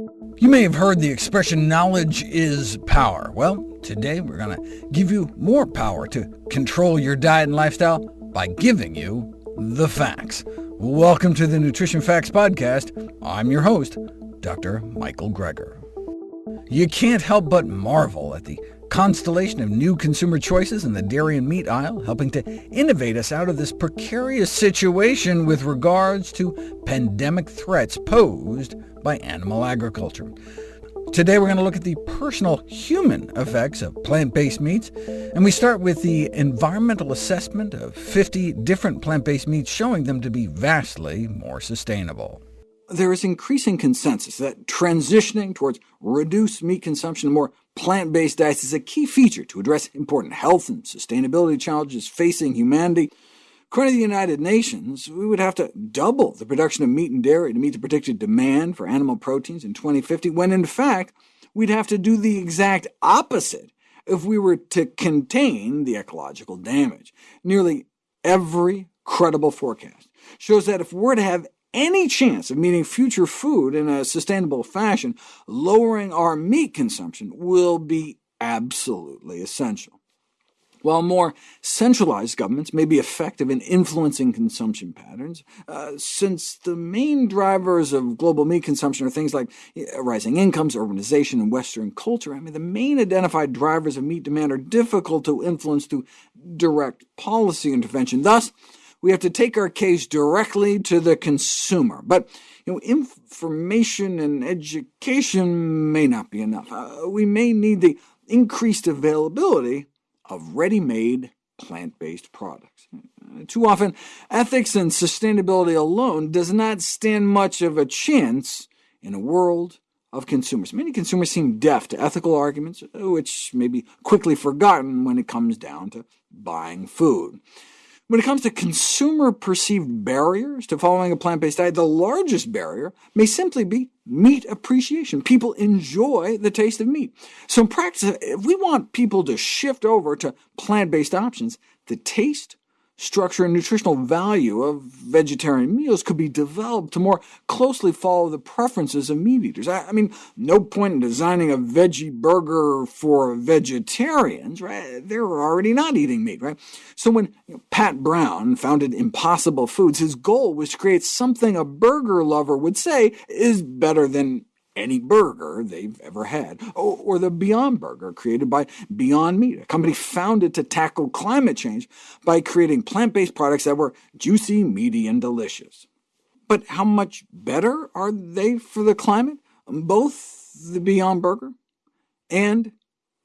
You may have heard the expression, knowledge is power. Well, today we're going to give you more power to control your diet and lifestyle by giving you the facts. Welcome to the Nutrition Facts Podcast. I'm your host, Dr. Michael Greger. You can't help but marvel at the constellation of new consumer choices in the dairy and meat aisle, helping to innovate us out of this precarious situation with regards to pandemic threats posed by animal agriculture. Today we're going to look at the personal human effects of plant-based meats, and we start with the environmental assessment of 50 different plant-based meats showing them to be vastly more sustainable. There is increasing consensus that transitioning towards reduced meat consumption and more plant-based diets is a key feature to address important health and sustainability challenges facing humanity. According to the United Nations, we would have to double the production of meat and dairy to meet the predicted demand for animal proteins in 2050, when in fact we'd have to do the exact opposite if we were to contain the ecological damage. Nearly every credible forecast shows that if we're to have any chance of meeting future food in a sustainable fashion, lowering our meat consumption will be absolutely essential. While more centralized governments may be effective in influencing consumption patterns, uh, since the main drivers of global meat consumption are things like rising incomes, urbanization, and Western culture, I mean, the main identified drivers of meat demand are difficult to influence through direct policy intervention. Thus, we have to take our case directly to the consumer. But you know, information and education may not be enough. Uh, we may need the increased availability of ready-made plant-based products. Too often, ethics and sustainability alone does not stand much of a chance in a world of consumers. Many consumers seem deaf to ethical arguments, which may be quickly forgotten when it comes down to buying food. When it comes to consumer-perceived barriers to following a plant-based diet, the largest barrier may simply be meat appreciation. People enjoy the taste of meat. So in practice, if we want people to shift over to plant-based options, the taste, structure, and nutritional value of vegetarian meals could be developed to more closely follow the preferences of meat eaters. I, I mean, no point in designing a veggie burger for vegetarians, right? They're already not eating meat, right? So when you know, Pat Brown founded Impossible Foods, his goal was to create something a burger lover would say is better than any burger they've ever had, or, the Beyond Burger created by Beyond Meat, a company founded to tackle climate change by creating plant-based products that were juicy, meaty, and delicious. But how much better are they for the climate? Both the Beyond Burger and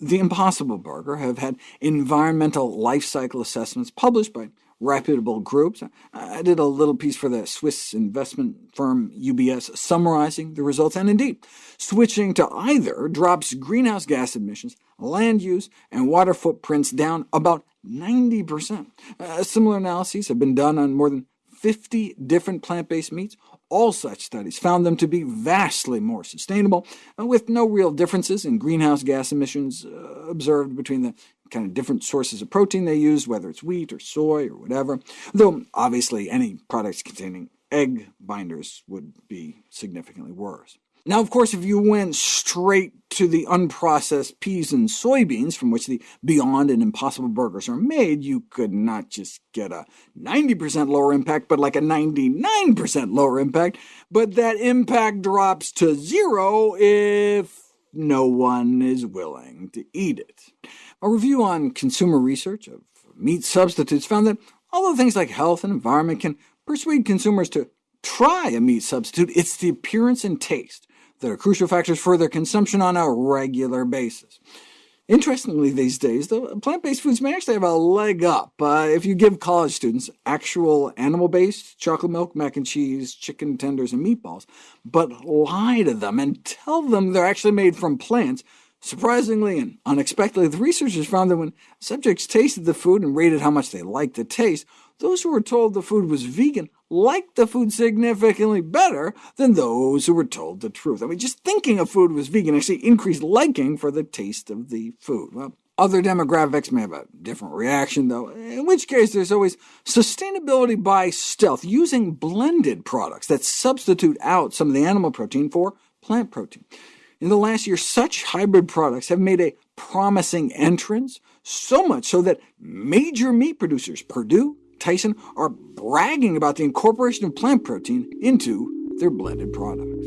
the Impossible Burger have had environmental life cycle assessments published by reputable groups. I did a little piece for the Swiss investment firm UBS summarizing the results, and indeed, switching to either drops greenhouse gas emissions, land use, and water footprints down about 90%. Uh, similar analyses have been done on more than 50 different plant-based meats. All such studies found them to be vastly more sustainable, uh, with no real differences in greenhouse gas emissions uh, observed between the kind of different sources of protein they use, whether it's wheat or soy or whatever, though obviously any products containing egg binders would be significantly worse. Now, of course, if you went straight to the unprocessed peas and soybeans from which the Beyond and Impossible burgers are made, you could not just get a 90% lower impact, but like a 99% lower impact, but that impact drops to zero if no one is willing to eat it. A review on consumer research of meat substitutes found that although things like health and environment can persuade consumers to try a meat substitute, it's the appearance and taste that are crucial factors for their consumption on a regular basis. Interestingly these days, the plant-based foods may actually have a leg up uh, if you give college students actual animal-based chocolate milk, mac and cheese, chicken tenders, and meatballs, but lie to them and tell them they're actually made from plants, Surprisingly and unexpectedly, the researchers found that when subjects tasted the food and rated how much they liked the taste, those who were told the food was vegan liked the food significantly better than those who were told the truth. I mean, just thinking a food was vegan actually increased liking for the taste of the food. Well, other demographics may have a different reaction, though, in which case there's always sustainability by stealth, using blended products that substitute out some of the animal protein for plant protein. In the last year, such hybrid products have made a promising entrance, so much so that major meat producers, Perdue, Tyson, are bragging about the incorporation of plant protein into their blended products.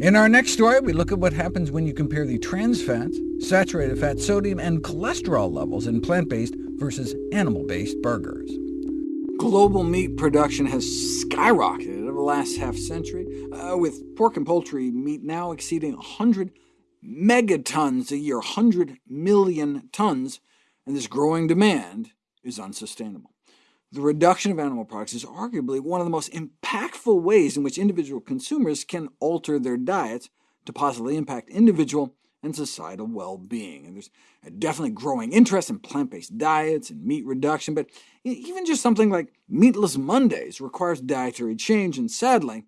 In our next story, we look at what happens when you compare the trans fats, saturated fat, sodium, and cholesterol levels in plant-based versus animal-based burgers. Global meat production has skyrocketed over the last half-century, uh, with pork and poultry meat now exceeding 100 megatons a year, 100 million tons, and this growing demand is unsustainable. The reduction of animal products is arguably one of the most impactful ways in which individual consumers can alter their diets to positively impact individual and societal well-being. And there's a definitely growing interest in plant-based diets and meat reduction, but even just something like Meatless Mondays requires dietary change, and sadly,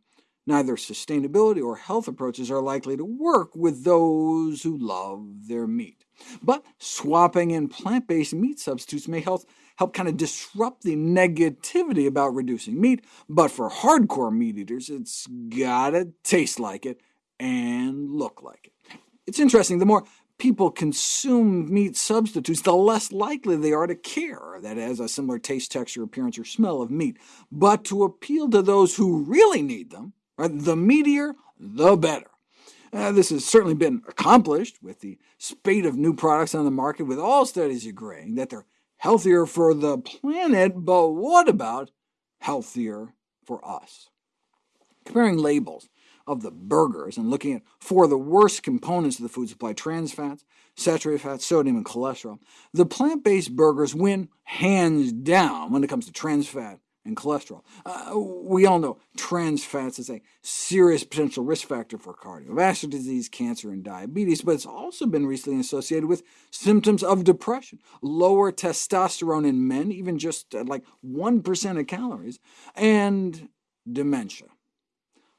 neither sustainability or health approaches are likely to work with those who love their meat. But swapping in plant-based meat substitutes may help help kind of disrupt the negativity about reducing meat, but for hardcore meat eaters, it's gotta taste like it and look like it. It's interesting, the more people consume meat substitutes, the less likely they are to care that it has a similar taste, texture, appearance, or smell of meat. But to appeal to those who really need them, the meatier, the better. Uh, this has certainly been accomplished with the spate of new products on the market, with all studies agreeing that they're healthier for the planet, but what about healthier for us? Comparing labels of the burgers and looking at four of the worst components of the food supply, trans fats, saturated fat, sodium, and cholesterol, the plant-based burgers win hands down when it comes to trans fat, and cholesterol. Uh, we all know trans fats is a serious potential risk factor for cardiovascular disease, cancer, and diabetes, but it's also been recently associated with symptoms of depression, lower testosterone in men, even just uh, like 1% of calories, and dementia.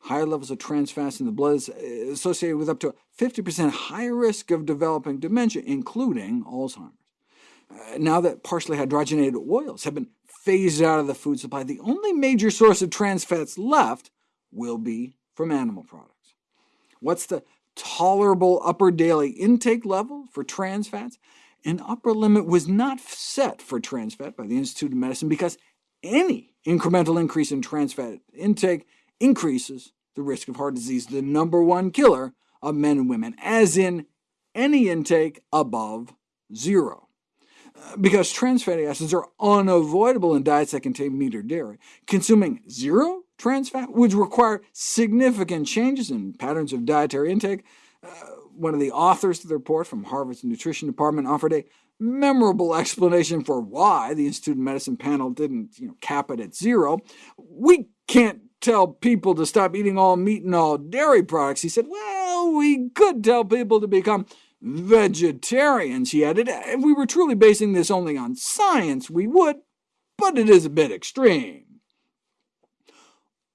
Higher levels of trans fats in the blood is uh, associated with up to 50% higher risk of developing dementia, including Alzheimer's. Uh, now that partially hydrogenated oils have been phased out of the food supply, the only major source of trans fats left will be from animal products. What's the tolerable upper daily intake level for trans fats? An upper limit was not set for trans fat by the Institute of Medicine because any incremental increase in trans fat intake increases the risk of heart disease, the number one killer of men and women, as in any intake above zero because trans fatty acids are unavoidable in diets that contain meat or dairy. Consuming zero trans fat would require significant changes in patterns of dietary intake. Uh, one of the authors of the report from Harvard's Nutrition Department offered a memorable explanation for why the Institute of Medicine panel didn't you know, cap it at zero. We can't tell people to stop eating all meat and all dairy products. He said, well, we could tell people to become vegetarians, he added. If we were truly basing this only on science, we would, but it is a bit extreme.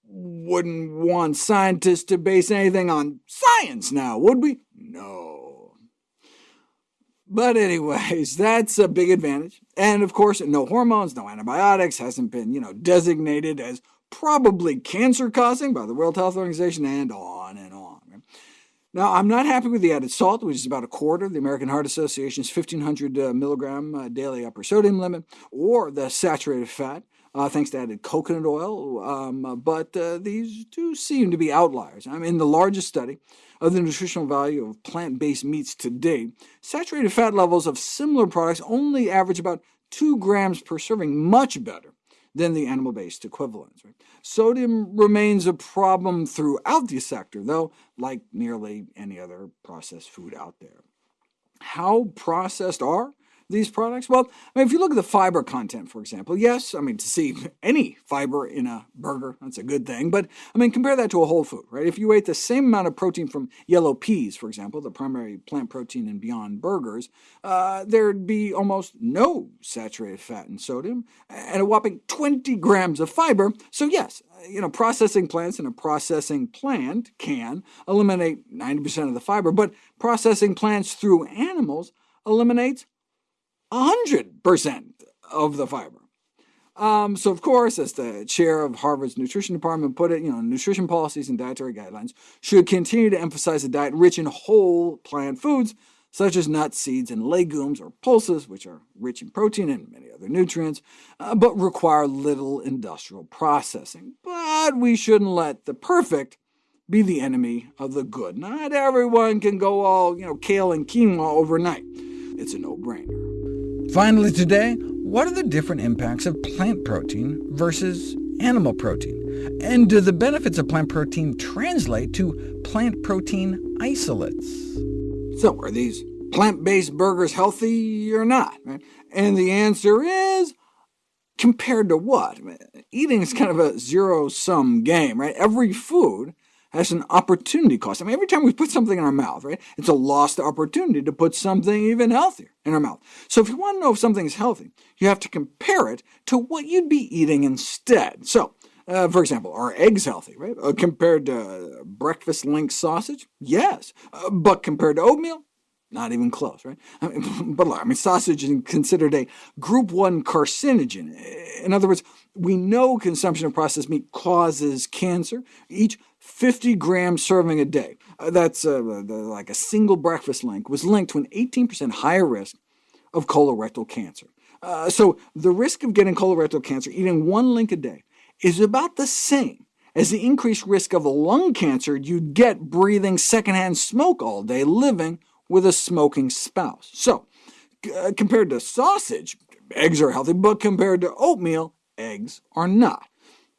Wouldn't want scientists to base anything on science now, would we? No. But anyways, that's a big advantage. And of course, no hormones, no antibiotics, hasn't been you know, designated as probably cancer-causing by the World Health Organization, and on and on. Now, I'm not happy with the added salt, which is about a quarter of the American Heart Association's 1,500 uh, milligram uh, daily upper sodium limit, or the saturated fat, uh, thanks to added coconut oil, um, uh, but uh, these do seem to be outliers. I mean, in the largest study of the nutritional value of plant-based meats to date, saturated fat levels of similar products only average about 2 grams per serving, much better than the animal-based equivalents. Right? Sodium remains a problem throughout the sector, though, like nearly any other processed food out there. How processed are these products? Well, I mean, if you look at the fiber content, for example, yes, I mean, to see any fiber in a burger, that's a good thing, but I mean, compare that to a whole food, right? If you ate the same amount of protein from yellow peas, for example, the primary plant protein in Beyond Burgers, uh, there'd be almost no saturated fat and sodium, and a whopping 20 grams of fiber, so yes, you know, processing plants in a processing plant can eliminate 90% of the fiber, but processing plants through animals eliminates 100% of the fiber. Um, so of course, as the chair of Harvard's nutrition department put it, you know, nutrition policies and dietary guidelines should continue to emphasize a diet rich in whole plant foods, such as nuts, seeds, and legumes, or pulses, which are rich in protein and many other nutrients, uh, but require little industrial processing. But we shouldn't let the perfect be the enemy of the good. Not everyone can go all you know, kale and quinoa overnight. It's a no-brainer. Finally today, what are the different impacts of plant protein versus animal protein? And do the benefits of plant protein translate to plant protein isolates? So are these plant-based burgers healthy or not? And the answer is, compared to what? Eating is kind of a zero-sum game. right? Every food has an opportunity cost. I mean, every time we put something in our mouth, right, it's a lost opportunity to put something even healthier in our mouth. So if you want to know if something is healthy, you have to compare it to what you'd be eating instead. So, uh, for example, are eggs healthy, right? Uh, compared to breakfast link sausage? Yes. Uh, but compared to oatmeal? Not even close, right? I mean, but look, I mean, sausage is considered a group 1 carcinogen. In other words, we know consumption of processed meat causes cancer. Each 50 gram serving a day, uh, that's uh, like a single breakfast link, was linked to an 18% higher risk of colorectal cancer. Uh, so the risk of getting colorectal cancer eating one link a day is about the same as the increased risk of lung cancer you'd get breathing secondhand smoke all day living with a smoking spouse. So, uh, compared to sausage, eggs are healthy, but compared to oatmeal, eggs are not.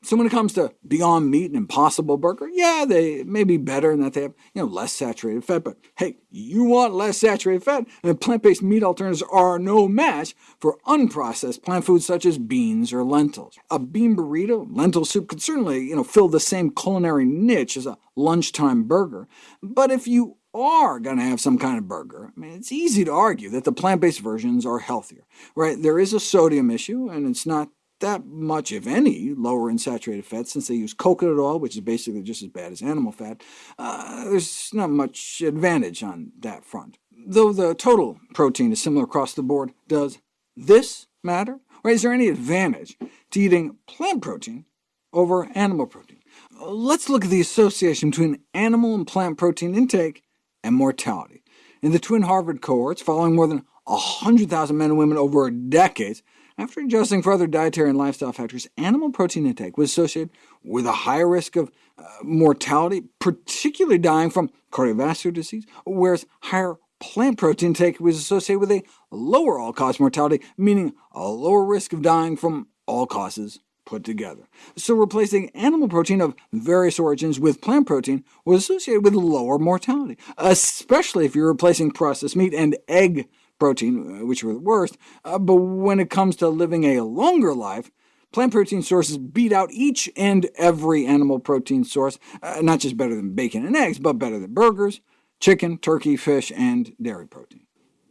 So when it comes to Beyond Meat and Impossible Burger, yeah, they may be better in that they have you know, less saturated fat, but hey, you want less saturated fat, and plant-based meat alternatives are no match for unprocessed plant foods such as beans or lentils. A bean burrito, lentil soup could certainly you know, fill the same culinary niche as a lunchtime burger, but if you are going to have some kind of burger, I mean, it's easy to argue that the plant-based versions are healthier. Right? There is a sodium issue, and it's not that much, if any, lower in saturated fat, since they use coconut oil, which is basically just as bad as animal fat. Uh, there's not much advantage on that front. Though the total protein is similar across the board, does this matter? Or is there any advantage to eating plant protein over animal protein? Let's look at the association between animal and plant protein intake and mortality. In the twin Harvard cohorts, following more than 100,000 men and women over decades, after adjusting for other dietary and lifestyle factors, animal protein intake was associated with a higher risk of uh, mortality, particularly dying from cardiovascular disease, whereas higher plant protein intake was associated with a lower all-cause mortality, meaning a lower risk of dying from all causes put together. So replacing animal protein of various origins with plant protein was associated with lower mortality, especially if you're replacing processed meat and egg protein, uh, which were the worst, uh, but when it comes to living a longer life, plant protein sources beat out each and every animal protein source, uh, not just better than bacon and eggs, but better than burgers, chicken, turkey, fish, and dairy protein.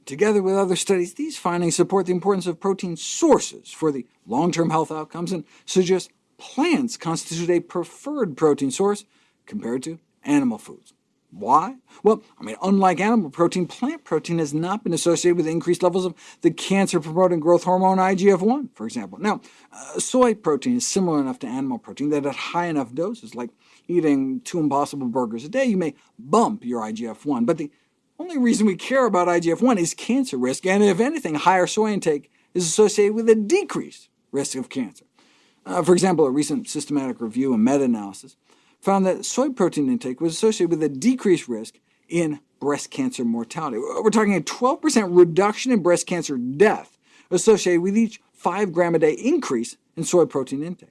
Together with other studies, these findings support the importance of protein sources for the long-term health outcomes and suggest plants constitute a preferred protein source compared to animal foods. Why? Well, I mean, unlike animal protein, plant protein has not been associated with increased levels of the cancer-promoting growth hormone IGF-1, for example. Now, uh, soy protein is similar enough to animal protein that at high enough doses, like eating two Impossible Burgers a day, you may bump your IGF-1. But the only reason we care about IGF-1 is cancer risk, and if anything, higher soy intake is associated with a decreased risk of cancer. Uh, for example, a recent systematic review and meta-analysis found that soy protein intake was associated with a decreased risk in breast cancer mortality. We're talking a 12% reduction in breast cancer death associated with each 5 gram a day increase in soy protein intake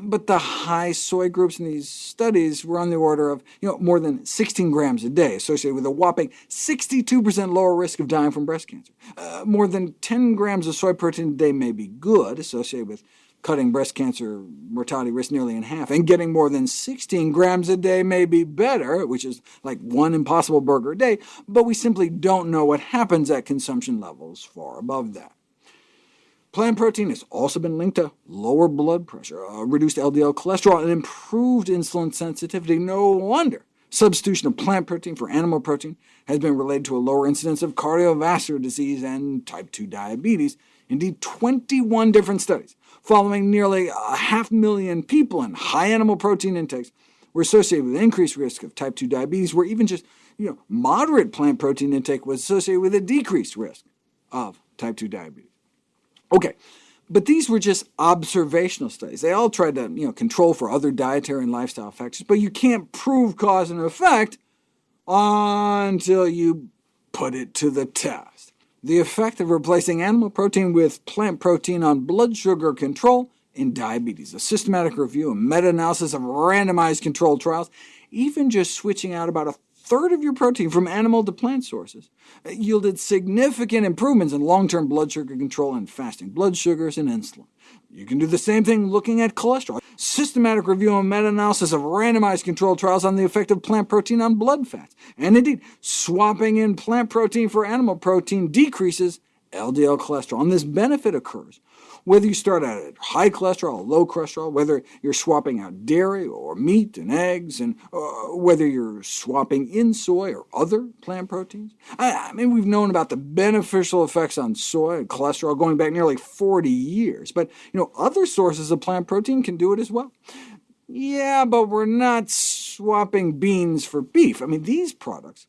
but the high soy groups in these studies were on the order of you know, more than 16 grams a day, associated with a whopping 62% lower risk of dying from breast cancer. Uh, more than 10 grams of soy protein a day may be good, associated with cutting breast cancer mortality risk nearly in half, and getting more than 16 grams a day may be better, which is like one impossible burger a day, but we simply don't know what happens at consumption levels far above that. Plant protein has also been linked to lower blood pressure, uh, reduced LDL cholesterol, and improved insulin sensitivity. No wonder substitution of plant protein for animal protein has been related to a lower incidence of cardiovascular disease and type 2 diabetes, Indeed, 21 different studies following nearly a half million people in high animal protein intakes were associated with increased risk of type 2 diabetes, where even just you know, moderate plant protein intake was associated with a decreased risk of type 2 diabetes. OK, but these were just observational studies. They all tried to you know, control for other dietary and lifestyle factors, but you can't prove cause and effect until you put it to the test. The effect of replacing animal protein with plant protein on blood sugar control in diabetes, a systematic review and meta-analysis of randomized controlled trials, even just switching out about a third of your protein from animal to plant sources, uh, yielded significant improvements in long-term blood sugar control and fasting blood sugars and insulin. You can do the same thing looking at cholesterol. Systematic review and meta-analysis of randomized controlled trials on the effect of plant protein on blood fats. And indeed, swapping in plant protein for animal protein decreases LDL cholesterol, and this benefit occurs whether you start out at high cholesterol or low cholesterol, whether you're swapping out dairy or meat and eggs, and uh, whether you're swapping in soy or other plant proteins. I, I, mean, we've known about the beneficial effects on soy and cholesterol going back nearly 40 years, but you know, other sources of plant protein can do it as well. Yeah, but we're not swapping beans for beef. I mean, these products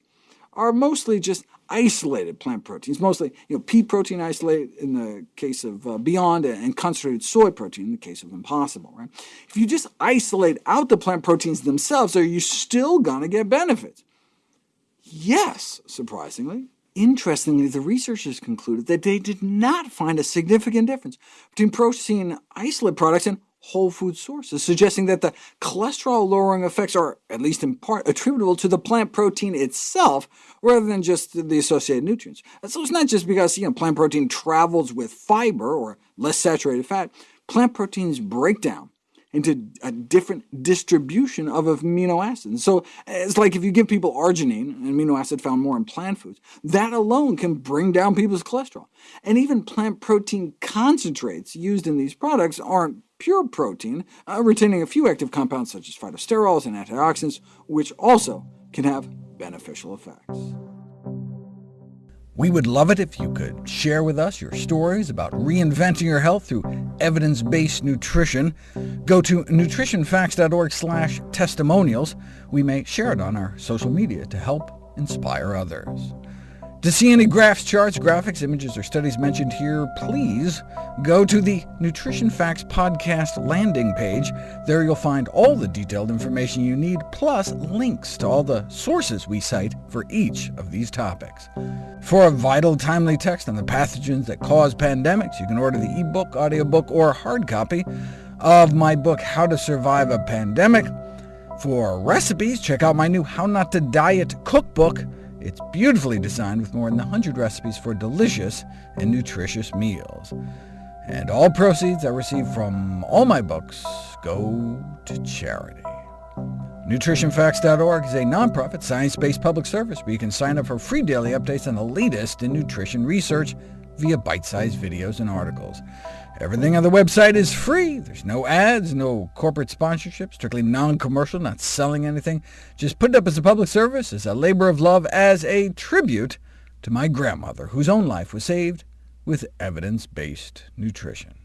are mostly just isolated plant proteins, mostly you know, pea protein isolate in the case of uh, Beyond, and concentrated soy protein in the case of Impossible. Right? If you just isolate out the plant proteins themselves, are you still going to get benefits? Yes, surprisingly. Interestingly, the researchers concluded that they did not find a significant difference between protein isolate products and whole food sources, suggesting that the cholesterol-lowering effects are, at least in part, attributable to the plant protein itself, rather than just the associated nutrients. So it's not just because you know, plant protein travels with fiber, or less saturated fat. Plant proteins break down into a different distribution of amino acids. So it's like if you give people arginine, an amino acid found more in plant foods, that alone can bring down people's cholesterol. And even plant protein concentrates used in these products aren't pure protein, uh, retaining a few active compounds such as phytosterols and antioxidants, which also can have beneficial effects. We would love it if you could share with us your stories about reinventing your health through evidence-based nutrition. Go to nutritionfacts.org slash testimonials. We may share it on our social media to help inspire others. To see any graphs, charts, graphics, images, or studies mentioned here, please go to the Nutrition Facts podcast landing page. There you'll find all the detailed information you need, plus links to all the sources we cite for each of these topics. For a vital, timely text on the pathogens that cause pandemics, you can order the ebook, audiobook, or hard copy of my book, How to Survive a Pandemic. For recipes, check out my new How Not to Diet cookbook, it's beautifully designed with more than 100 recipes for delicious and nutritious meals. And all proceeds I receive from all my books go to charity. NutritionFacts.org is a nonprofit, science-based public service where you can sign up for free daily updates on the latest in nutrition research via bite-sized videos and articles. Everything on the website is free. There's no ads, no corporate sponsorship, strictly non-commercial, not selling anything. Just put it up as a public service, as a labor of love, as a tribute to my grandmother, whose own life was saved with evidence-based nutrition.